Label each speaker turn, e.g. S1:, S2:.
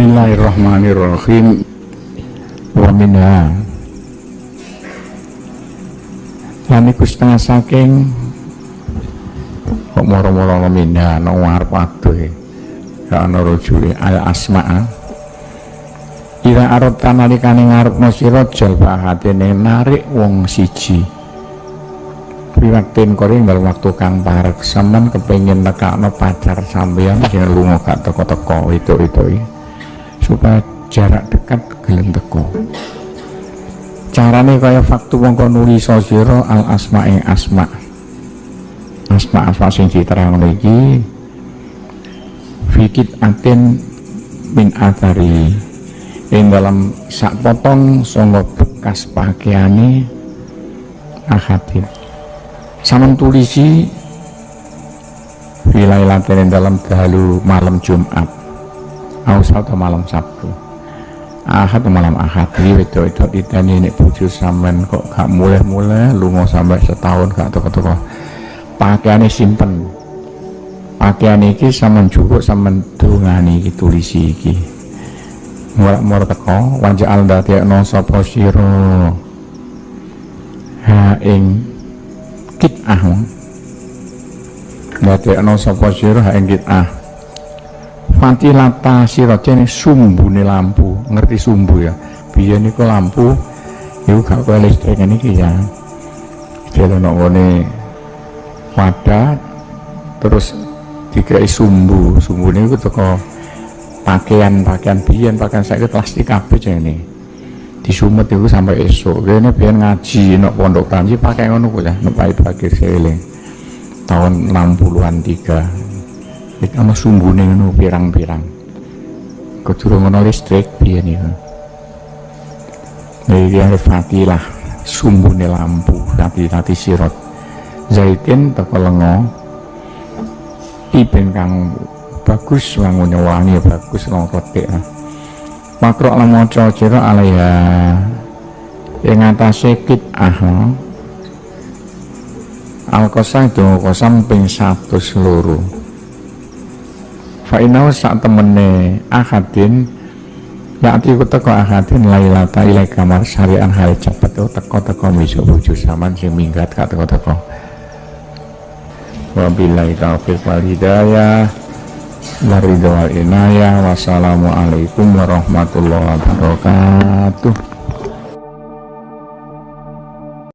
S1: Bismillahirrahmanirrahim. Wa minha. Lan iku setengah saking. Kok moro-moro minha no ngarep aduh ya ana rujule al asma'a. Ira arep kanalikane ngarepno sira jalba hatine narik wong siji. Piwaktin koring dalam waktu kang parek. Sampean kepengin nekakno pacar sampeyan sing lunga gak teko-teko itu-itu supaya jarak dekat gelem teko carane kaya faktu mongko nulis sira al asma ing asma. Asma asma sing diterangno iki. Fikit atin min atari ing dalam sak potong songo bekas pakaiane akhatin sama tulisi filailatin dalam dalu malam Jumat atau malam Sabtu. Ahad malam ahad. Ini itu itu ditanya ini bojo sampean kok gak mulai-mulai mau sampai setahun gak toko-toko pakaiannya simpen. Pakaian iki sampean cukup sampean dungani iki tulisi iki. Murak-murak teko wajah alda no sapa sira? Ha ing kit'ah. No sapa sira? Ha ing Panti lata siraja ini sumbu nih lampu. Ngerti sumbu ya? Bia nih kok lampu itu gak kaya listrik ini ya. Jadi nongone wadah terus dikai sumbu. Sumbu ini itu toko pakaian pakaian biaya pakaian saya plastik kabeh ini disumet itu sampai esok kene biyen ngaji nok pondok tanji pakai ngono kok ya nok pait pakir seling. Tahun 60-an tiga listrik sumbu nih ngono pirang-pirang. Kedurung ana listrik piye niku. Iki lah sumbu ini lampu tati-tati sirot. Zaitin teko lengo. ipin kang bagus wangunya wangi bagus lengkotik. Makrok lan maca jero alaiha ing atase kit ahla Al-Qasam donga kosam ping satu seluruh Fa'inau saat temene ahadin Ya'ti ku teko ahadin lailata ilai kamar syarian hari cepet tuh teko-teko miso buju saman sing minggat kak teko-teko. Wabillahi taufiq wal hidayah Waridho wal inayah Wassalamualaikum warahmatullahi wabarakatuh